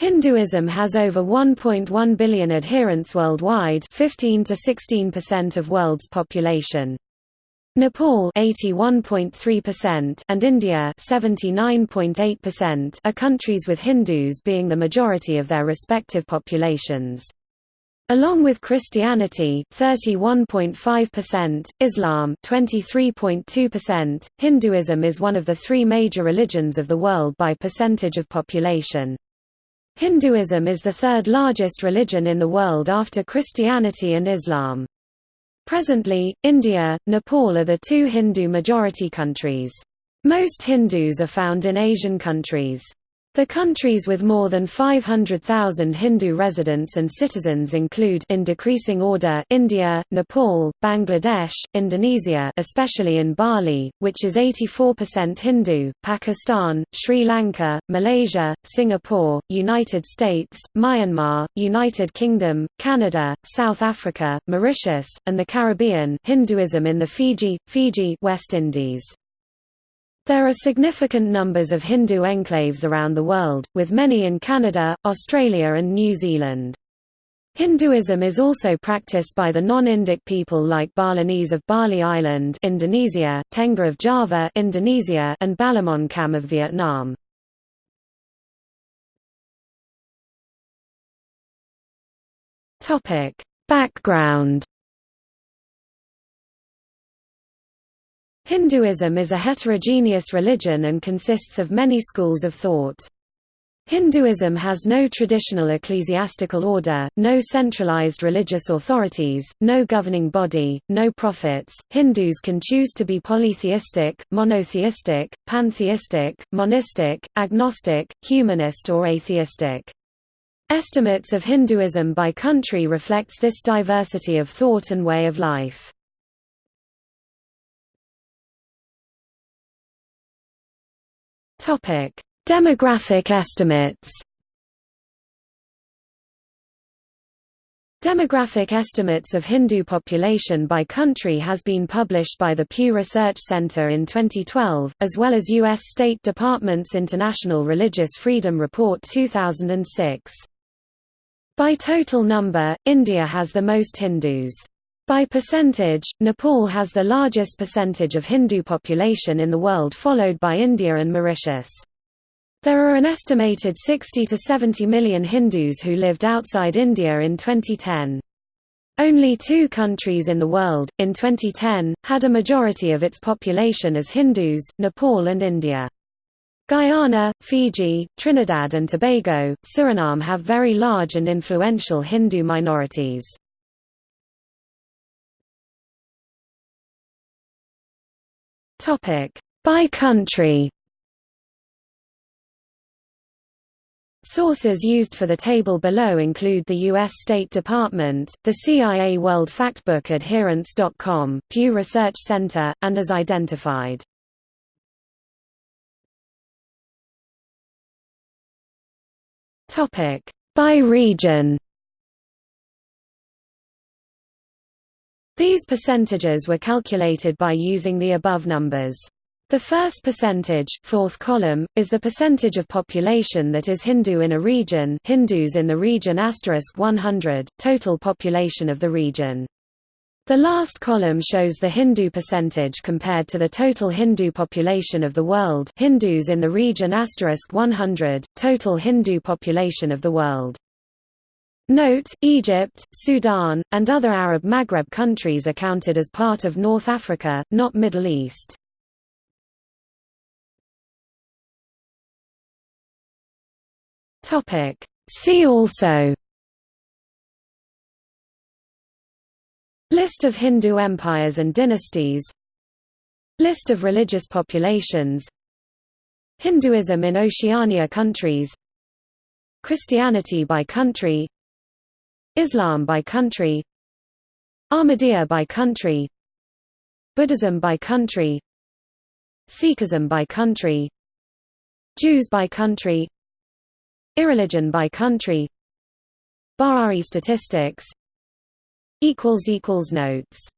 Hinduism has over 1.1 billion adherents worldwide 15 to 16% of world's population. Nepal 81.3% and India 79.8% are countries with Hindus being the majority of their respective populations. Along with Christianity 31.5%, Islam 23.2%, Hinduism is one of the three major religions of the world by percentage of population. Hinduism is the third largest religion in the world after Christianity and Islam. Presently, India, Nepal are the two Hindu majority countries. Most Hindus are found in Asian countries. The countries with more than 500,000 Hindu residents and citizens include in decreasing order India, Nepal, Bangladesh, Indonesia especially in Bali, which is 84% Hindu, Pakistan, Sri Lanka, Malaysia, Singapore, United States, Myanmar, United Kingdom, Canada, South Africa, Mauritius, and the Caribbean Hinduism in the Fiji, Fiji West Indies. There are significant numbers of Hindu enclaves around the world, with many in Canada, Australia and New Zealand. Hinduism is also practiced by the non-Indic people like Balinese of Bali Island Indonesia, Tengger of Java Indonesia, and Balamon Cham of Vietnam. Background Hinduism is a heterogeneous religion and consists of many schools of thought. Hinduism has no traditional ecclesiastical order, no centralized religious authorities, no governing body, no prophets. Hindus can choose to be polytheistic, monotheistic, pantheistic, monistic, agnostic, humanist or atheistic. Estimates of Hinduism by country reflects this diversity of thought and way of life. Topic: Demographic estimates. Demographic estimates of Hindu population by country has been published by the Pew Research Center in 2012, as well as U.S. State Department's International Religious Freedom Report 2006. By total number, India has the most Hindus. By percentage, Nepal has the largest percentage of Hindu population in the world followed by India and Mauritius. There are an estimated 60 to 70 million Hindus who lived outside India in 2010. Only two countries in the world, in 2010, had a majority of its population as Hindus, Nepal and India. Guyana, Fiji, Trinidad and Tobago, Suriname have very large and influential Hindu minorities. Topic: By country. Sources used for the table below include the U.S. State Department, the CIA World Factbook Adherents.com, Pew Research Center, and as identified. By region These percentages were calculated by using the above numbers. The first percentage fourth column, is the percentage of population that is Hindu in a region Hindus in the region 100, total population of the region. The last column shows the Hindu percentage compared to the total Hindu population of the world Hindus in the region 100, total Hindu population of the world. Note, Egypt, Sudan, and other Arab Maghreb countries are counted as part of North Africa, not Middle East. See also List of Hindu empires and dynasties List of religious populations Hinduism in Oceania countries Christianity by country Islam by country Ahmadiyya by country Buddhism by country Sikhism by country Jews by country Irreligion by country. Bahá'í statistics. Notes